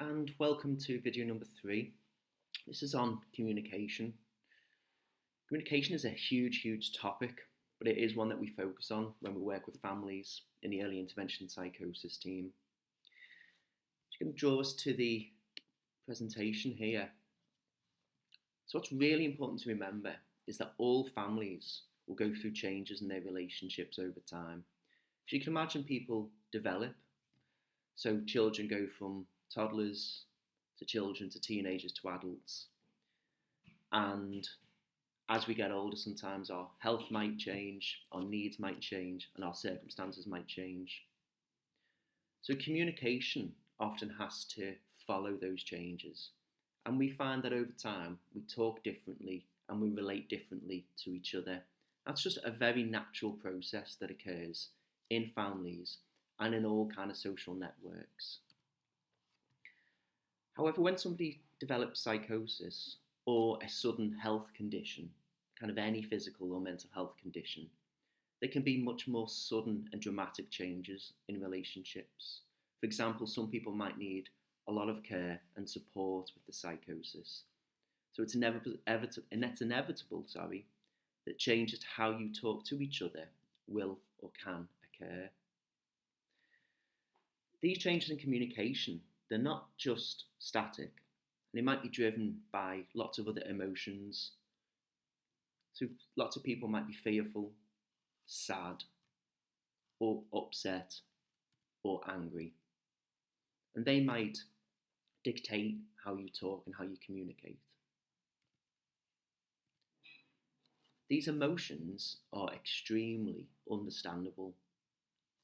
and welcome to video number three. This is on communication. Communication is a huge, huge topic, but it is one that we focus on when we work with families in the early intervention psychosis team. Just going to draw us to the presentation here. So what's really important to remember is that all families will go through changes in their relationships over time. So you can imagine people develop. So children go from toddlers to children to teenagers to adults. And as we get older, sometimes our health might change, our needs might change, and our circumstances might change. So communication often has to follow those changes. And we find that over time, we talk differently and we relate differently to each other. That's just a very natural process that occurs in families and in all kind of social networks. However, when somebody develops psychosis or a sudden health condition, kind of any physical or mental health condition, there can be much more sudden and dramatic changes in relationships. For example, some people might need a lot of care and support with the psychosis. So it's inevitable, it's inevitable sorry, that changes to how you talk to each other will or can occur. These changes in communication they're not just static, and they might be driven by lots of other emotions. So lots of people might be fearful, sad, or upset, or angry. And they might dictate how you talk and how you communicate. These emotions are extremely understandable,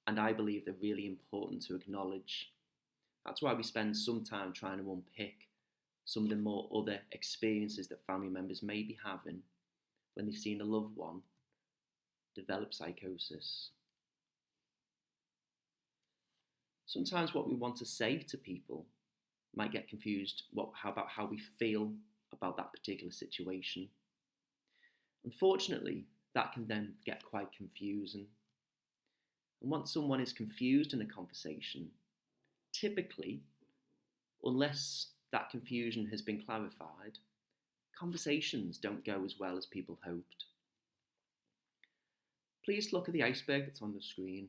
and I believe they're really important to acknowledge that's why we spend some time trying to unpick some of the more other experiences that family members may be having when they've seen a loved one develop psychosis. Sometimes what we want to say to people might get confused what, how about how we feel about that particular situation. Unfortunately, that can then get quite confusing. And once someone is confused in a conversation, typically, unless that confusion has been clarified, conversations don't go as well as people hoped. Please look at the iceberg that's on the screen.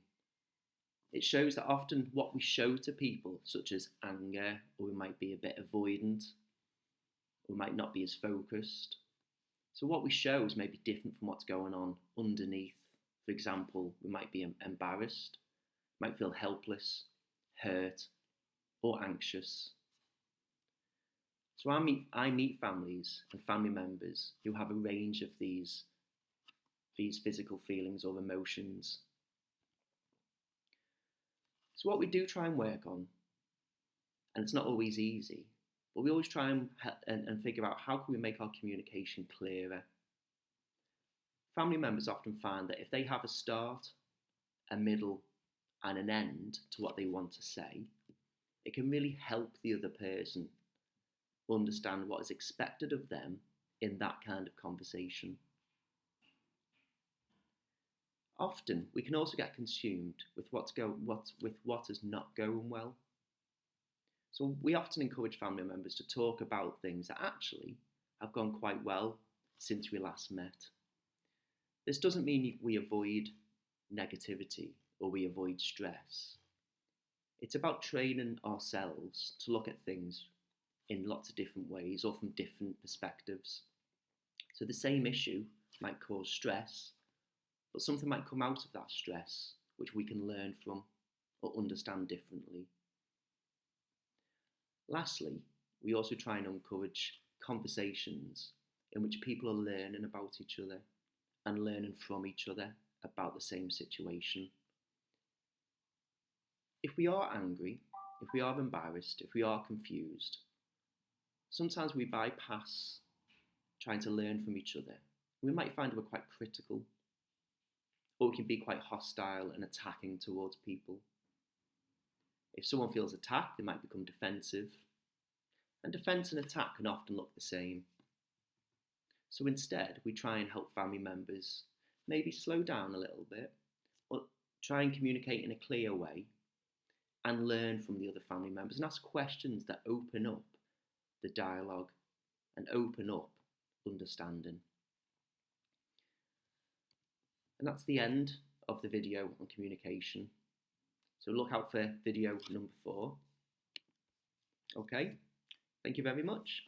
It shows that often what we show to people, such as anger, or we might be a bit avoidant, or we might not be as focused. So what we show is maybe different from what's going on underneath. For example, we might be embarrassed, might feel helpless, hurt, or anxious. So I meet, I meet families and family members who have a range of these, these physical feelings or emotions. So what we do try and work on, and it's not always easy, but we always try and, and, and figure out how can we make our communication clearer. Family members often find that if they have a start, a middle, and an end to what they want to say, it can really help the other person understand what is expected of them in that kind of conversation. Often we can also get consumed with what's go with what is not going well. So we often encourage family members to talk about things that actually have gone quite well since we last met. This doesn't mean we avoid negativity or we avoid stress. It's about training ourselves to look at things in lots of different ways or from different perspectives. So the same issue might cause stress, but something might come out of that stress which we can learn from or understand differently. Lastly, we also try and encourage conversations in which people are learning about each other and learning from each other about the same situation if we are angry, if we are embarrassed, if we are confused, sometimes we bypass trying to learn from each other. We might find we're quite critical, or we can be quite hostile and attacking towards people. If someone feels attacked, they might become defensive, and defence and attack can often look the same. So instead, we try and help family members maybe slow down a little bit, or try and communicate in a clear way and learn from the other family members and ask questions that open up the dialogue and open up understanding. And that's the end of the video on communication. So look out for video number four. Okay, thank you very much.